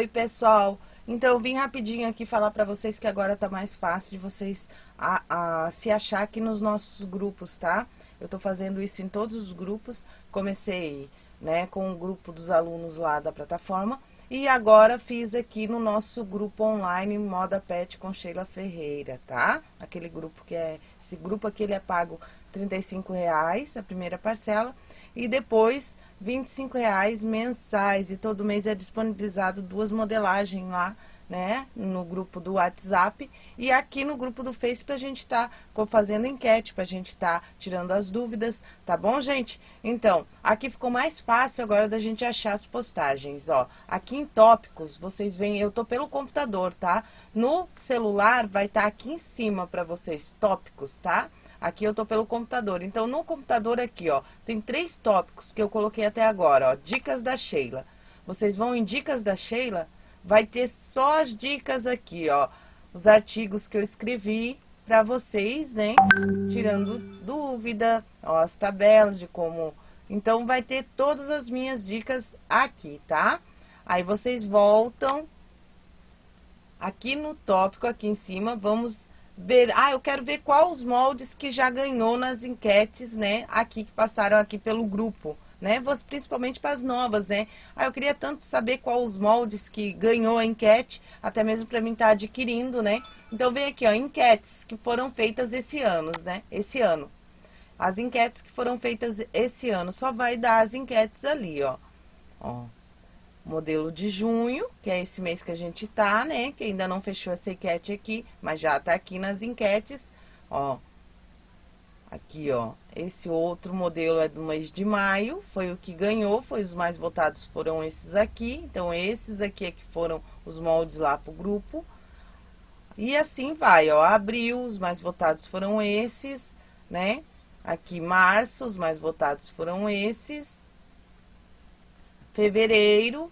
Oi, pessoal. Então, eu vim rapidinho aqui falar para vocês que agora tá mais fácil de vocês a, a, se achar aqui nos nossos grupos, tá? Eu tô fazendo isso em todos os grupos. Comecei, né, com o grupo dos alunos lá da plataforma. E agora fiz aqui no nosso grupo online Moda Pet com Sheila Ferreira, tá? Aquele grupo que é... Esse grupo aqui, ele é pago R$ reais a primeira parcela e depois R$ reais mensais. E todo mês é disponibilizado duas modelagens lá, né, no grupo do WhatsApp e aqui no grupo do Face pra gente tá fazendo enquete, pra gente tá tirando as dúvidas, tá bom, gente? Então, aqui ficou mais fácil agora da gente achar as postagens, ó. Aqui em tópicos, vocês veem, eu tô pelo computador, tá? No celular vai estar tá aqui em cima pra vocês, tópicos, tá? Aqui eu tô pelo computador. Então, no computador aqui, ó, tem três tópicos que eu coloquei até agora, ó. Dicas da Sheila. Vocês vão em Dicas da Sheila, vai ter só as dicas aqui, ó. Os artigos que eu escrevi para vocês, né? Tirando dúvida, ó, as tabelas de como... Então, vai ter todas as minhas dicas aqui, tá? Aí, vocês voltam aqui no tópico, aqui em cima, vamos ver, ah, eu quero ver quais os moldes que já ganhou nas enquetes, né, aqui que passaram aqui pelo grupo, né, principalmente para as novas, né. Ah, eu queria tanto saber quais os moldes que ganhou a enquete, até mesmo para mim estar tá adquirindo, né. Então vem aqui, ó, enquetes que foram feitas esse ano, né, esse ano. As enquetes que foram feitas esse ano, só vai dar as enquetes ali, ó. Ó, modelo de junho, que é esse mês que a gente tá, né? Que ainda não fechou essa enquete aqui, mas já tá aqui nas enquetes, ó. Aqui, ó, esse outro modelo é do mês de maio, foi o que ganhou, foi os mais votados foram esses aqui. Então, esses aqui é que foram os moldes lá pro grupo. E assim vai, ó, abril, os mais votados foram esses, né? Aqui, março, os mais votados foram esses fevereiro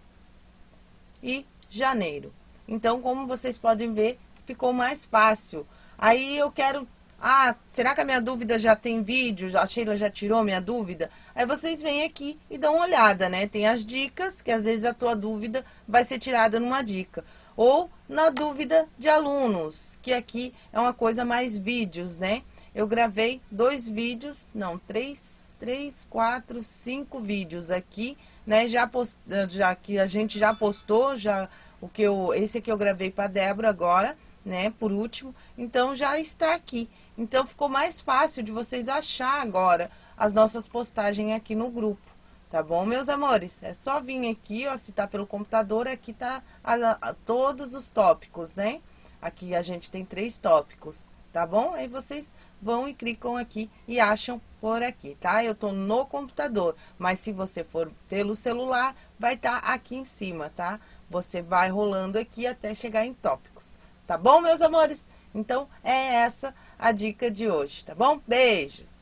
e janeiro. Então, como vocês podem ver, ficou mais fácil. Aí eu quero... Ah, será que a minha dúvida já tem vídeo? A Sheila já tirou minha dúvida? Aí vocês vêm aqui e dão uma olhada, né? Tem as dicas, que às vezes a tua dúvida vai ser tirada numa dica. Ou na dúvida de alunos, que aqui é uma coisa mais vídeos, né? Eu gravei dois vídeos, não, três três, quatro, cinco vídeos aqui, né? Já, post, já que a gente já postou, já o que eu, esse aqui eu gravei para Débora agora, né? Por último, então já está aqui. Então ficou mais fácil de vocês achar agora as nossas postagens aqui no grupo. Tá bom, meus amores? É só vir aqui, ó, se tá pelo computador, aqui tá a, a, todos os tópicos, né? Aqui a gente tem três tópicos, tá bom? Aí vocês vão e clicam aqui e acham por aqui, tá? Eu tô no computador, mas se você for pelo celular, vai estar tá aqui em cima, tá? Você vai rolando aqui até chegar em tópicos, tá bom, meus amores? Então, é essa a dica de hoje, tá bom? Beijos!